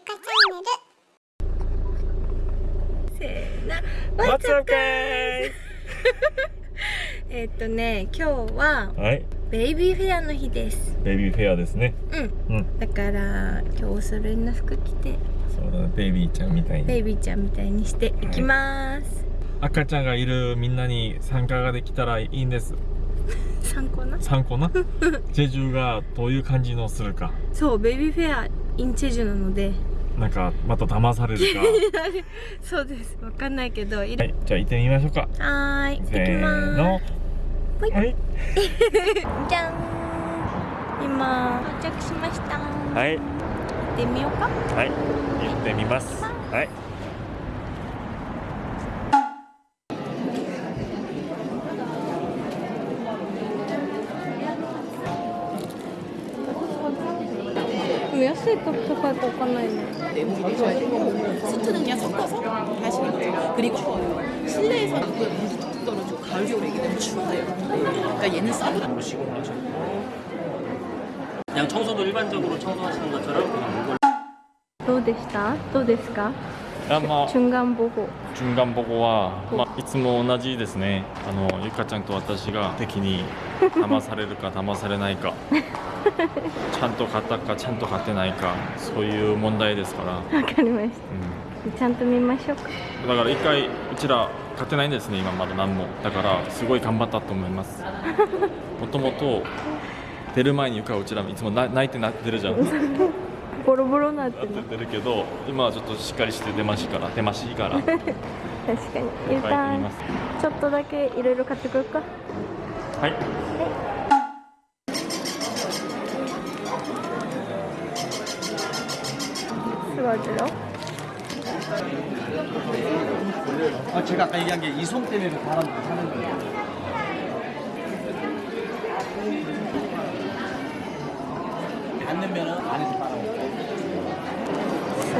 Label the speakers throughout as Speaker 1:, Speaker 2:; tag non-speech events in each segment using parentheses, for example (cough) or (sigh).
Speaker 1: ゆかチャンネル
Speaker 2: せーの
Speaker 3: What's (laughs) okay?
Speaker 2: えっとね今日は
Speaker 3: はい、
Speaker 2: ベイビーフェアの日です
Speaker 3: ベイビーフェアですね。
Speaker 2: うん
Speaker 3: うん、
Speaker 2: だから今日お揃いの服着て
Speaker 3: そうだね、ベイビーちゃんみたいに。
Speaker 2: ベイビーちゃんみたいにしていきます、
Speaker 3: 赤ちゃんがいるみんなに参加ができたらいいんです。(laughs)
Speaker 2: 参考な？
Speaker 3: 参考な？(laughs) ジェジュがどういう感じのするか。
Speaker 2: そうベイビーフェアインチェジュなので
Speaker 3: なんかまた騙されるか。(laughs)
Speaker 2: そうですわかんないけど
Speaker 3: はい、じゃあ行ってみましょうか。
Speaker 2: はーい
Speaker 3: せ
Speaker 2: きま
Speaker 3: ーの。はい。
Speaker 2: す (laughs) じゃん今到着しました
Speaker 3: はい。
Speaker 2: 行ってみようか
Speaker 3: はい。行ってみます。はい。
Speaker 2: 安いか高いかわかんないね
Speaker 4: 수트는요 섞어서 하시는 거죠. 그리고 실내에서는 그 무기 툭 떨어지고 가을 겨울이기 때문에 추워요. 그러니까 얘는 싸고
Speaker 5: 그냥 청소도 일반적으로 청소하시는 것처럼 그냥 물건
Speaker 2: どうでしたどうですか
Speaker 3: あ まあ。
Speaker 2: 中間保護
Speaker 3: 順眼保護は、まあ、いつも同じですね。あのゆかちゃんと私が敵に騙されるか (laughs) 騙されないか。ちゃんと買ったかちゃんと買ってないかそういう問題ですから、
Speaker 2: わかりまし
Speaker 3: う
Speaker 2: たちゃんと見ましょうか。
Speaker 3: ん、だから一回うちら買ってないんですね今まだ何も。だからすごい頑張ったと思います。(laughs) もともと出る前にゆかはうちらいつもな泣いてなってるじゃん (laughs)
Speaker 2: ボロボロなって
Speaker 3: なってるけど今はちょっとしっかりして出ましから出ましいからい(laughs) っ
Speaker 2: 確かにゆ
Speaker 3: ぱい
Speaker 2: か
Speaker 3: 行ってみます
Speaker 2: ちょっとだけいろいろ買ってくるか
Speaker 3: はい
Speaker 2: すごいけど
Speaker 6: 아, 제가 아까 얘기한 게 이송 때문에 바람 타는 거예요. 닿으면은 안에서 바람.
Speaker 2: す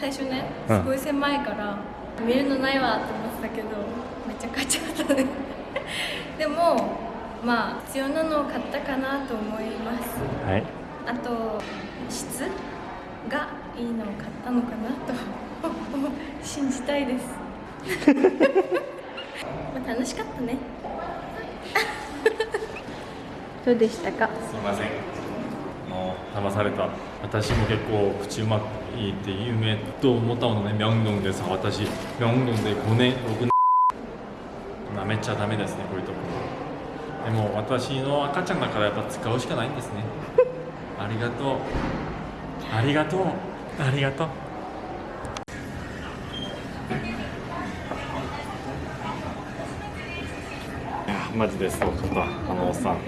Speaker 2: 最初ね
Speaker 3: うん。
Speaker 2: すごい狭いから、見るのないわって思ってたけどめっちゃ買っちゃったね。(laughs) でもまあ必要なのを買ったかなと思います。
Speaker 3: はい。
Speaker 2: あと質がいいのを買ったのかなと (laughs) 信じたいです。(laughs) まあ楽しかったね。どうでしたか？
Speaker 3: すいません。騙された。私も結構口うまいって有名と思ったものね。ミョンドンでさ、私ミョンドンで5年6年。なめちゃダメですねこういうところ。でも私の赤ちゃんだからやっぱ使うしかないんですね。(laughs) ありがとう。ありがとう。ありがとう。マジでそうかったあのおっさん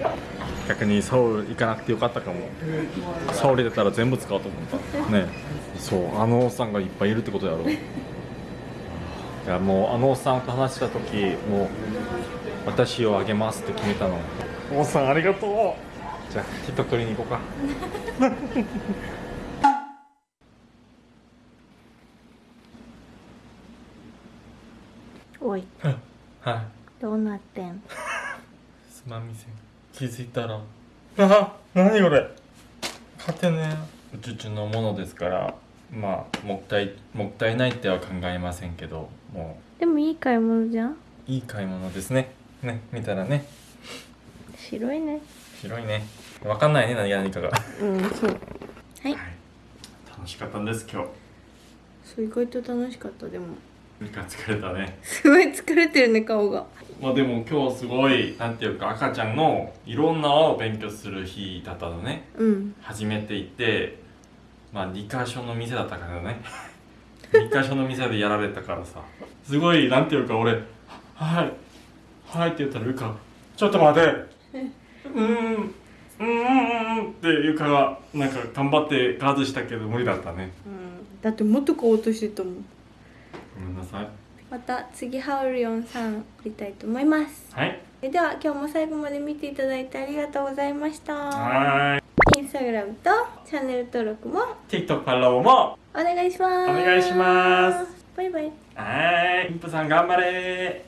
Speaker 3: 逆にソウル行かなくてよかったかも。ソウル出たら全部使おうと思った。ね。そうあのおっさんがいっぱいいるってことやろ。いやもうあのおっさんと話した時もう私をあげますって決めたの。おっさんありがとう。じゃあヒット取りに行こうか。(laughs)
Speaker 2: おい。(laughs)
Speaker 3: はい。
Speaker 2: どうなってん？(laughs)
Speaker 3: すまんみせん気づいたら。あ何これ。勝てね。うちうちのものですからまあもったいもったいないっては考えませんけども
Speaker 2: でもいい買い物じゃん。
Speaker 3: ういい買い物ですね。ね見たらね。
Speaker 2: 白いね。
Speaker 3: 広いね。わかんないね何が何かが。
Speaker 2: うんそう。はい。
Speaker 3: 楽しかったんです今日。
Speaker 2: そう意外と楽しかったでも
Speaker 3: 疲れたね。
Speaker 2: すごい疲れてるね顔が。
Speaker 3: まあでも今日すごいなんていうか赤ちゃんのいろんな輪を勉強する日だったのね。
Speaker 2: うん。
Speaker 3: 初めて行ってまあ2箇所の店だったからね。(laughs) 2箇所の店でやられたからさ。すごいなんていうか俺「はいはい」って言ったらゆか「ちょっと待て」うーんうーんうんってゆかがなんか頑張ってガードしたけど無理だったね。
Speaker 2: うん。だってもっと買おうとしてたもん
Speaker 3: ごめんなさい。
Speaker 2: また次ハウルヨンさん撮りたいと思います。
Speaker 3: はい。
Speaker 2: では今日も最後まで見ていただいてありがとうございました。
Speaker 3: は
Speaker 2: インスタグラムとチャンネル登録も
Speaker 3: TikTok フォローも
Speaker 2: お願いします。
Speaker 3: お願いします。
Speaker 2: バイバイ。
Speaker 3: はい。妊婦さん頑張れ